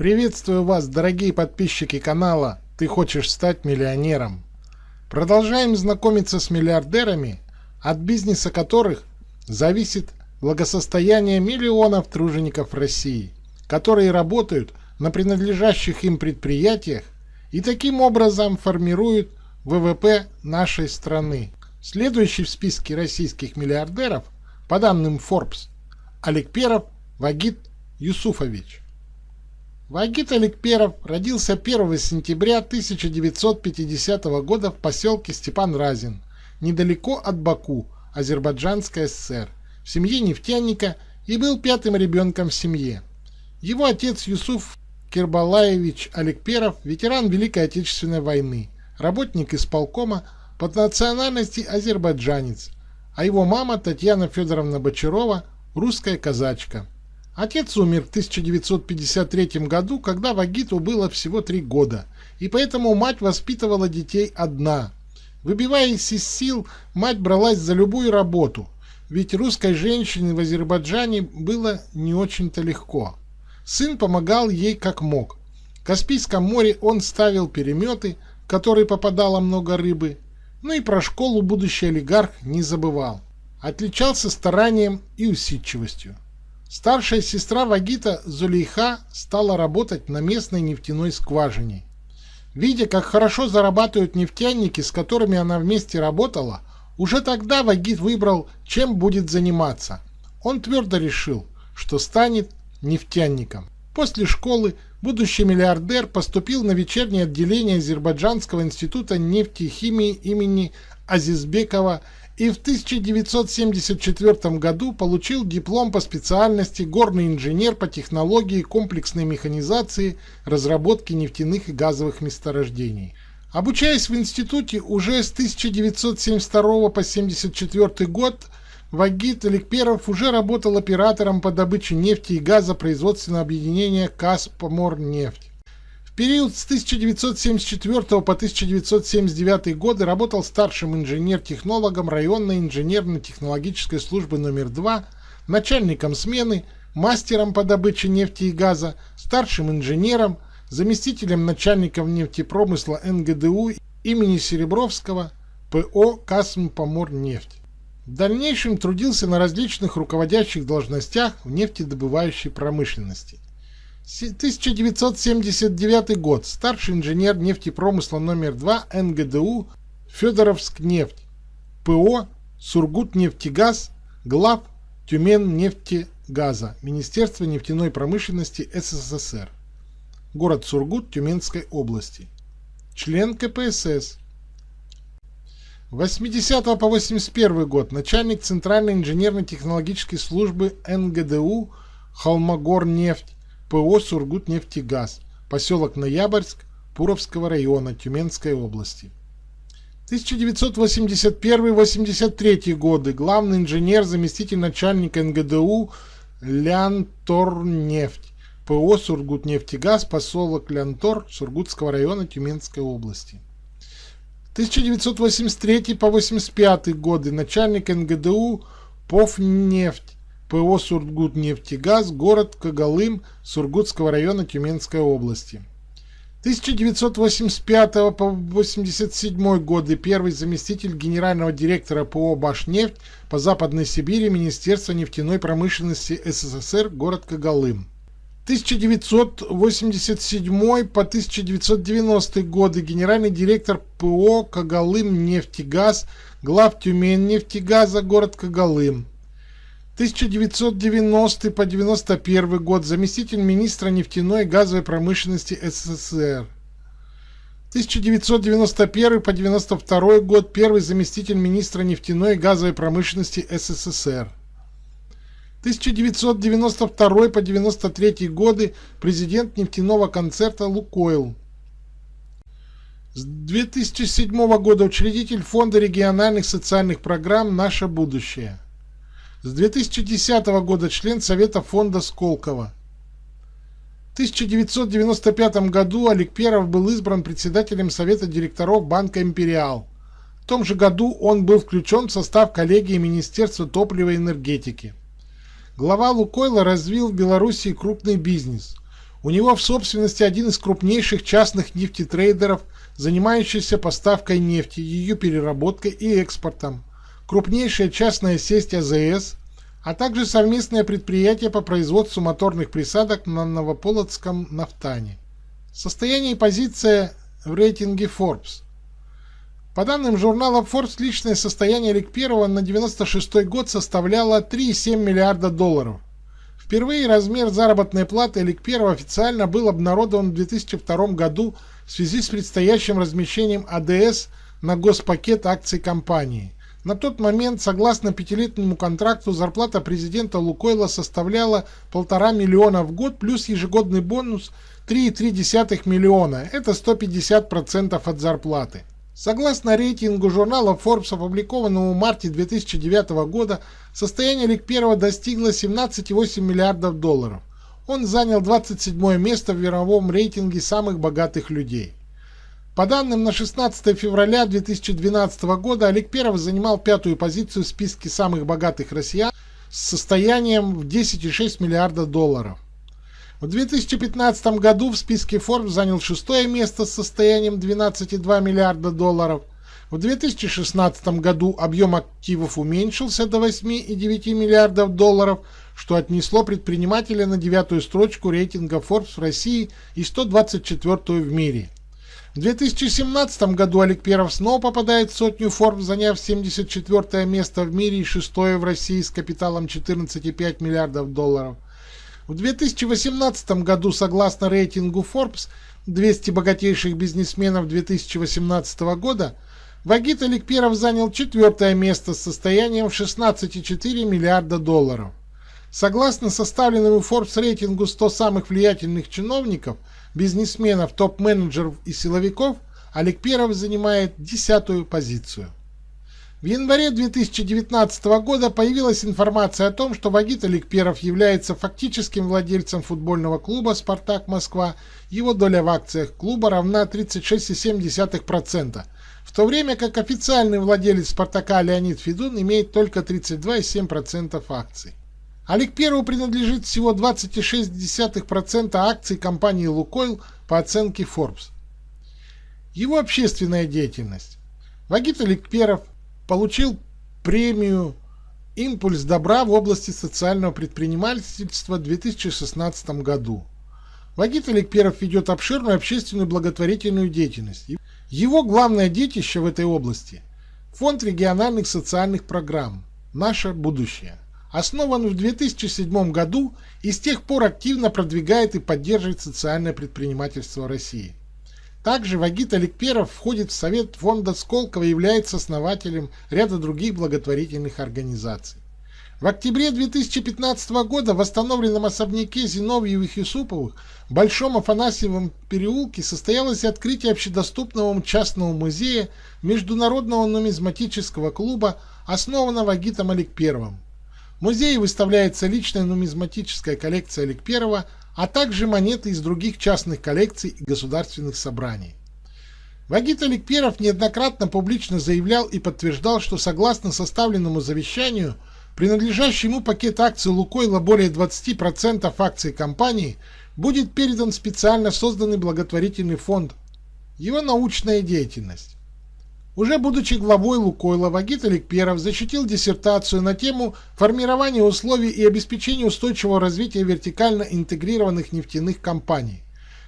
Приветствую вас, дорогие подписчики канала «Ты хочешь стать миллионером». Продолжаем знакомиться с миллиардерами, от бизнеса которых зависит благосостояние миллионов тружеников России, которые работают на принадлежащих им предприятиях и таким образом формируют ВВП нашей страны. Следующий в списке российских миллиардеров, по данным Forbes, Олег Перов Вагит Юсуфович. Вагит Аликперов родился 1 сентября 1950 года в поселке Степан Разин, недалеко от Баку, Азербайджанская ССР, в семье нефтяника и был пятым ребенком в семье. Его отец Юсуф Кирбалаевич Аликперов, ветеран Великой Отечественной войны, работник исполкома, по национальности азербайджанец, а его мама Татьяна Федоровна Бочарова – русская казачка. Отец умер в 1953 году, когда Вагиту было всего три года, и поэтому мать воспитывала детей одна. Выбиваясь из сил, мать бралась за любую работу, ведь русской женщине в Азербайджане было не очень-то легко. Сын помогал ей как мог. В Каспийском море он ставил переметы, в которые попадало много рыбы, ну и про школу будущий олигарх не забывал. Отличался старанием и усидчивостью. Старшая сестра Вагита Зулейха стала работать на местной нефтяной скважине. Видя, как хорошо зарабатывают нефтяники, с которыми она вместе работала, уже тогда Вагит выбрал, чем будет заниматься. Он твердо решил, что станет нефтяником. После школы будущий миллиардер поступил на вечернее отделение Азербайджанского института нефтехимии имени Азизбекова и в 1974 году получил диплом по специальности горный инженер по технологии комплексной механизации разработки нефтяных и газовых месторождений. Обучаясь в институте уже с 1972 по 1974 год, Вагит Эликперов уже работал оператором по добыче нефти и газа производственного объединения «Каспоморнефть». Период с 1974 по 1979 годы работал старшим инженер-технологом районной инженерно-технологической службы номер 2, начальником смены, мастером по добыче нефти и газа, старшим инженером, заместителем начальника нефтепромысла НГДУ имени Серебровского, ПО «Касмпоморнефть». В дальнейшем трудился на различных руководящих должностях в нефтедобывающей промышленности – 1979 год. Старший инженер нефтепромысла номер 2 НГДУ Федоровск нефть. ПО Сургутнефтегаз. Глав Тюмень нефтегаза. Министерство нефтяной промышленности СССР. Город Сургут Тюменской области. Член КПСС. 80 по 81 год. Начальник Центральной инженерно-технологической службы НГДУ Холмогорнефть ПО «Сургутнефтегаз», поселок Ноябрьск, Пуровского района Тюменской области. 1981-83 годы. Главный инженер, заместитель начальника НГДУ Лянторнефть. ПО «Сургутнефтегаз», поселок Лянтор, Сургутского района Тюменской области. 1983 по 85 годы. Начальник НГДУ Повнефть. ПО «Сургутнефтегаз», город Когалым Сургутского района Тюменской области. 1985 по 1987 годы первый заместитель генерального директора ПО «Башнефть» по Западной Сибири Министерства нефтяной промышленности СССР, город Когалым. 1987 по 1990 годы генеральный директор ПО «Когалым нефтегаз», глав Тюмень нефтегаза, город Когалым. 1990 по 91 год заместитель министра нефтяной и газовой промышленности СССР. 1991 по 92 год первый заместитель министра нефтяной и газовой промышленности СССР. 1992 по 93 годы президент нефтяного концерта «Лукойл». С 2007 года учредитель Фонда региональных социальных программ «Наше будущее». С 2010 года член Совета фонда Сколково. В 1995 году Олег Перов был избран председателем Совета директоров Банка «Империал». В том же году он был включен в состав коллегии Министерства топлива и энергетики. Глава Лукойла развил в Белоруссии крупный бизнес. У него в собственности один из крупнейших частных нефтетрейдеров, занимающийся поставкой нефти, ее переработкой и экспортом, крупнейшая частная сеть АЗС, а также совместное предприятие по производству моторных присадок на Новополоцком нафтане. Состояние и позиция в рейтинге Forbes. По данным журнала Forbes, личное состояние Лик Первого на 96 год составляло 3,7 миллиарда долларов. Впервые размер заработной платы Лик Первого официально был обнародован в 2002 году в связи с предстоящим размещением АДС на госпакет акций компании. На тот момент, согласно пятилетнему контракту, зарплата президента Лукойла составляла полтора миллиона в год плюс ежегодный бонус 3,3 миллиона. Это 150% от зарплаты. Согласно рейтингу журнала Forbes, опубликованному в марте 2009 года, состояние Лик 1 достигло 17,8 миллиардов долларов. Он занял 27 место в мировом рейтинге самых богатых людей. По данным на 16 февраля 2012 года, Олег Перов занимал пятую позицию в списке самых богатых россиян с состоянием в 10,6 миллиарда долларов. В 2015 году в списке Forbes занял шестое место с состоянием 12,2 миллиарда долларов. В 2016 году объем активов уменьшился до 8,9 миллиардов долларов, что отнесло предпринимателя на девятую строчку рейтинга Forbes в России и 124 в мире. В 2017 году Олег Перов снова попадает в сотню Forbes, заняв 74 место в мире и шестое в России с капиталом 14,5 миллиардов долларов. В 2018 году, согласно рейтингу Forbes 200 богатейших бизнесменов 2018 года, Вагит Олег Перов занял четвертое место с состоянием в 16,4 миллиарда долларов. Согласно составленному Forbes рейтингу 100 самых влиятельных чиновников – бизнесменов, топ-менеджеров и силовиков Олег Перов занимает десятую позицию. В январе 2019 года появилась информация о том, что Вагит Олег Перов является фактическим владельцем футбольного клуба «Спартак Москва». Его доля в акциях клуба равна 36,7%, в то время как официальный владелец «Спартака» Леонид Федун имеет только 32,7% акций. Олег Первому принадлежит всего 26% акций компании «Лукойл» по оценке Forbes. Его общественная деятельность. Вагит Олег Перов получил премию «Импульс добра» в области социального предпринимательства в 2016 году. Вагит Олег Перов ведет обширную общественную благотворительную деятельность. Его главное детище в этой области – Фонд региональных социальных программ «Наше будущее» основан в 2007 году и с тех пор активно продвигает и поддерживает социальное предпринимательство России. Также Вагит Аликперов входит в Совет фонда Сколково и является основателем ряда других благотворительных организаций. В октябре 2015 года в восстановленном особняке Зиновьевых Юсуповых в Большом Афанасьевом переулке состоялось открытие общедоступного частного музея Международного нумизматического клуба, основанного Гитом Аликперовым. Музее выставляется личная нумизматическая коллекция Олег Первого, а также монеты из других частных коллекций и государственных собраний. Вагит Олег Перов неоднократно публично заявлял и подтверждал, что согласно составленному завещанию, принадлежащий ему пакет акций Лукойла более 20% акций компании будет передан специально созданный благотворительный фонд. Его научная деятельность. Уже будучи главой Лукойла, Вагит Аликперов защитил диссертацию на тему формирования условий и обеспечения устойчивого развития вертикально интегрированных нефтяных компаний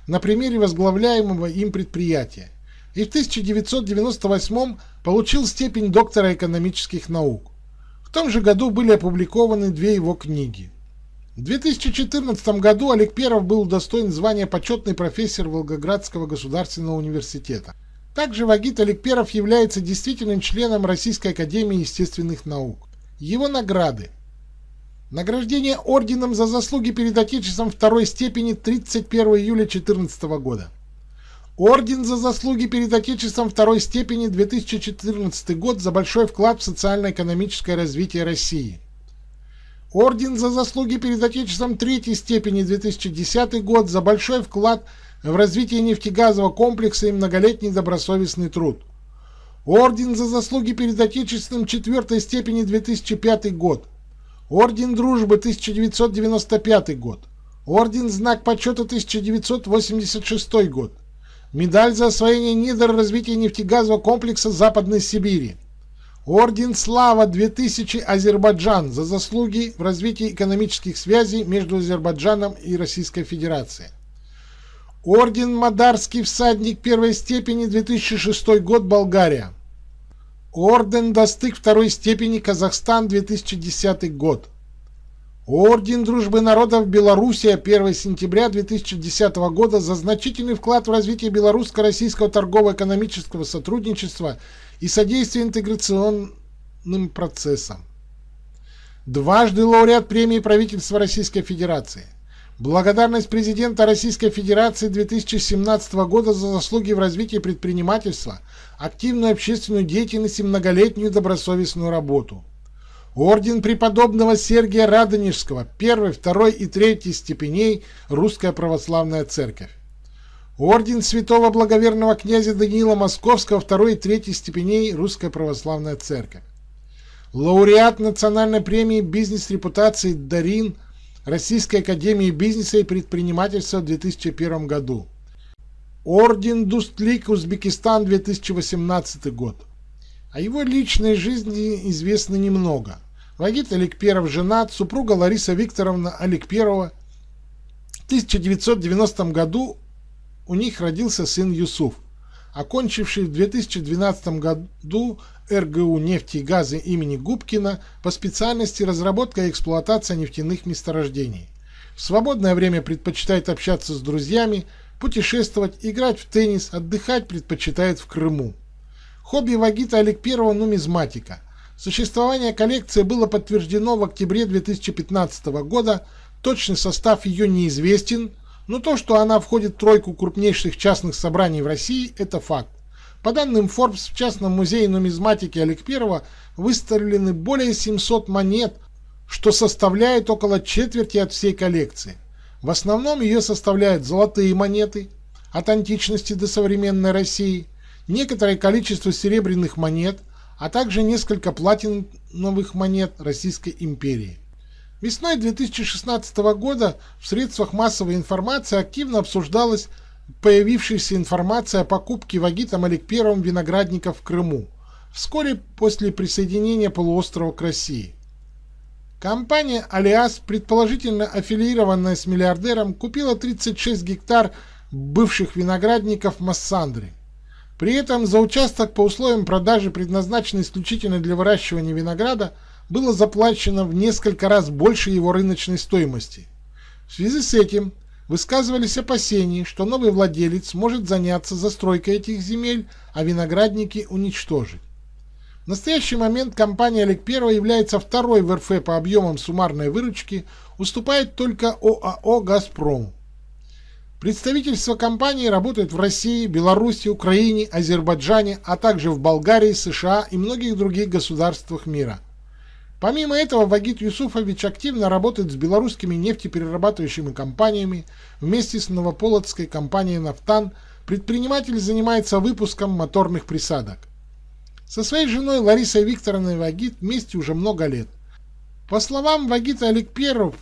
на примере возглавляемого им предприятия и в 1998 получил степень доктора экономических наук. В том же году были опубликованы две его книги. В 2014 году Олег Перов был удостоен звания почетный профессор Волгоградского государственного университета. Также Вагит Аликперов является действительным членом Российской Академии Естественных Наук. Его награды. Награждение орденом за заслуги перед Отечеством второй степени 31 июля 2014 года. Орден за заслуги перед Отечеством второй степени 2014 год за большой вклад в социально-экономическое развитие России. Орден за заслуги перед Отечеством третьей степени 2010 год за большой вклад в в развитии нефтегазового комплекса и многолетний добросовестный труд. Орден за заслуги перед Отечественным четвертой степени 2005 год. Орден Дружбы 1995 год. Орден Знак почета 1986 год. Медаль за освоение недр развития нефтегазового комплекса Западной Сибири. Орден Слава 2000 Азербайджан за заслуги в развитии экономических связей между Азербайджаном и Российской Федерацией. Орден Мадарский всадник первой степени 2006 год Болгария. Орден Достык второй степени Казахстан 2010 год. Орден Дружбы народов Белоруссия 1 сентября 2010 года за значительный вклад в развитие белорусско-российского торгово-экономического сотрудничества и содействие интеграционным процессам. Дважды лауреат премии правительства Российской Федерации. Благодарность президента Российской Федерации 2017 года за заслуги в развитии предпринимательства, активную общественную деятельность и многолетнюю добросовестную работу. Орден преподобного Сергия Радонежского, первой, второй и третьей степеней Русская Православная Церковь. Орден святого благоверного князя Даниила Московского, второй и третьей степеней Русская Православная Церковь. Лауреат национальной премии «Бизнес-репутации» Дарин Российской Академии Бизнеса и Предпринимательства в 2001 году. Орден Дустлик Узбекистан 2018 год. О его личной жизни известно немного. Вагит Аликперов женат, супруга Лариса Викторовна Аликперова. В 1990 году у них родился сын Юсуф, окончивший в 2012 году РГУ нефти и газа имени Губкина по специальности разработка и эксплуатация нефтяных месторождений. В свободное время предпочитает общаться с друзьями, путешествовать, играть в теннис, отдыхать предпочитает в Крыму. Хобби Вагита Олег Первого – нумизматика. Существование коллекции было подтверждено в октябре 2015 года, точный состав ее неизвестен, но то, что она входит в тройку крупнейших частных собраний в России – это факт. По данным Forbes, в частном музее нумизматики Олег Первого выставлены более 700 монет, что составляет около четверти от всей коллекции. В основном ее составляют золотые монеты от античности до современной России, некоторое количество серебряных монет, а также несколько платиновых монет Российской империи. Весной 2016 года в средствах массовой информации активно обсуждалась появившаяся информация о покупке Вагитом Олег Первым виноградников в Крыму, вскоре после присоединения полуострова к России. Компания Алиас, предположительно аффилированная с миллиардером, купила 36 гектар бывших виноградников в Массандре. При этом за участок по условиям продажи, предназначенный исключительно для выращивания винограда, было заплачено в несколько раз больше его рыночной стоимости. В связи с этим высказывались опасения, что новый владелец может заняться застройкой этих земель, а виноградники уничтожить. В настоящий момент компания Олег 1 является второй в РФ по объемам суммарной выручки, уступает только ОАО «Газпром». Представительства компании работают в России, Беларуси, Украине, Азербайджане, а также в Болгарии, США и многих других государствах мира. Помимо этого, Вагит Юсуфович активно работает с белорусскими нефтеперерабатывающими компаниями. Вместе с новополоцкой компанией «Нафтан» предприниматель занимается выпуском моторных присадок. Со своей женой Ларисой Викторовной Вагит вместе уже много лет. По словам Вагита Аликперов,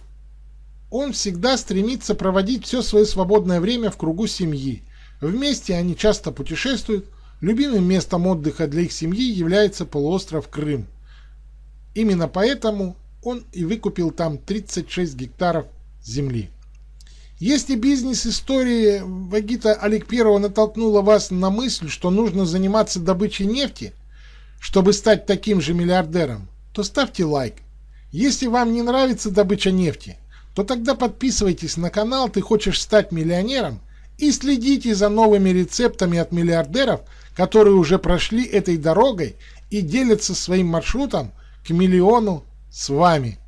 он всегда стремится проводить все свое свободное время в кругу семьи. Вместе они часто путешествуют. Любимым местом отдыха для их семьи является полуостров Крым. Именно поэтому он и выкупил там 36 гектаров земли. Если бизнес-история Вагита Олег Первого натолкнула вас на мысль, что нужно заниматься добычей нефти, чтобы стать таким же миллиардером, то ставьте лайк. Если вам не нравится добыча нефти, то тогда подписывайтесь на канал «Ты хочешь стать миллионером» и следите за новыми рецептами от миллиардеров, которые уже прошли этой дорогой и делятся своим маршрутом миллиону с вами.